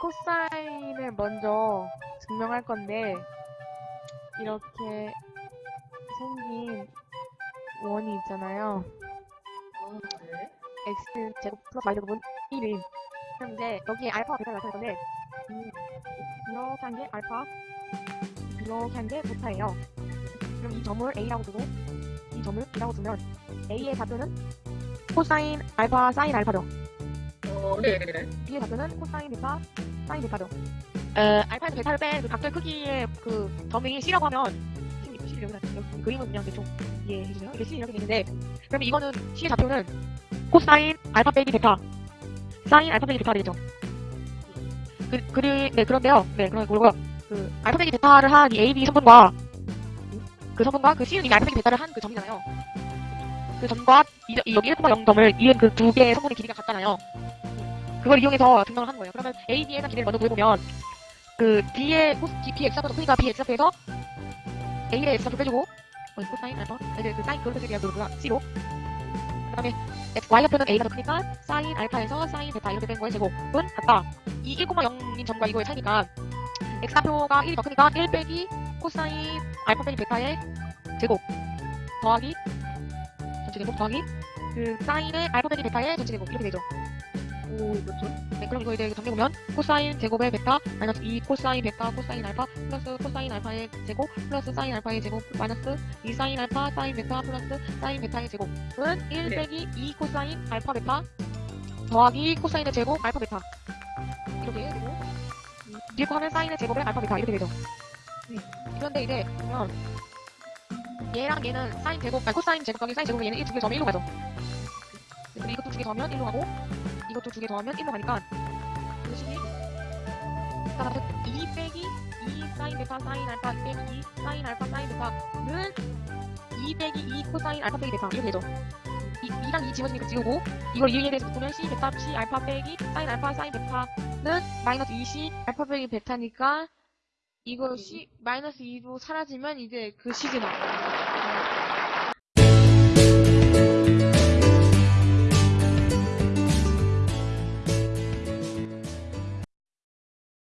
코사인을 먼저 증명할 건데 이렇게 생긴 원이 있잖아요. 아, 네. x 제곱 플러스 y 제곱은 1인. 그럼 이제 여기에 알파와 베타를 나타낼 건데 음, 이렇게 한 게 알파, 이렇게 한 게 베타예요. 그럼 이 점을 a라고 두고 이 점을 b라고 두면 a의 좌표는 코사인 알파 사인 알파죠. 어, 네네네. b의 좌표는 코사인 베타 사인 베타죠. 에, 알파에서 베타를 뺀그 각도의 크기의 그 점이 c라고 하면 c, c 여기 여기 그림은 그냥 대충 이해해 주세요. 이게 c 이렇게 되는데 그러면 이거는 c의 좌표는 코사인 알파 빼기 베타 사인 알파 빼기 베타 되겠죠. 그, 그리, 네, 그런데요. 네, 그런 거고요. 그, 알파 빼기 베타를 한 이 A, B 성분과, 그 성분과 그 C는 이미 알파 빼기 베타를 한 그 점이잖아요. 그 점과 이, 이 여기 1,0점을 이은 그 두 개의 성분의 길이가 같잖아요. 그걸 이용해서 증명을 하는 거예요. 그러면 A, B에 대한 길이를 먼저 구해보면, 그 B의 코스, B의 X좌표도 크니까 B의 X좌표에서 A의 X좌표 빼주고, 어, 코사인 알파, 이제 그 사인, 그걸 빼주기가 그거구나, C로. 그 다음에 Y좌표는 A가 더 크니까 사인 알파에서 사인 베타 이렇게 된 거의 제곱은 같다. 이 1,0인 점과 이거의 차이니까 x좌표가 1이 더 크니까 1 빼기 코사인 알파 빼기 베타의 제곱 더하기 전체 제곱 더하기 그 사인의 알파 빼기 베타의 전체 제곱 이렇게 되죠. 오, 그렇죠. 네, 그럼 이거 이제 정리해보면 코사인 제곱의 베타 마이너스 2 코사인 베타 코사인 알파 플러스 코사인 알파의 제곱 플러스 사인 알파의 제곱 마이너스 2 사인 알파 사인 베타 플러스 사인 베타의 제곱은 1 네. 빼기 2 코사인 알파 베타 더하기 코사인의 제곱 알파 베타 이렇게 되고 음, 뒤에 거 하면 사인의 제곱의 알파 베타 이렇게 되죠. 음, 그런데 이제 보면 얘랑 얘는 사인 제곱 아니 코사인 제곱 더하기 사인 제곱은 얘는 이두개 더하면 1로 가죠. 그리고 이것도 두개 더하면 1로 가고 이것도 두 개 더하면 1로 가니까 이것이 그다음에 2 빼기 2 사인 베타 사인 알파 빼기 2 사인 알파 사인 베타는 2 빼기 2 코사인 알파 빼기 베타 이렇게 되죠. 이, 2랑 2 지워지니까 지우고 이걸 2에 대해서 보면 C 베타 C 알파 빼기 사인 알파 사인 베타는 마이너스 2C 알파 빼기 베타니까 이거 C 마이너스 2로 사라지면 이제 그 식이 나와요.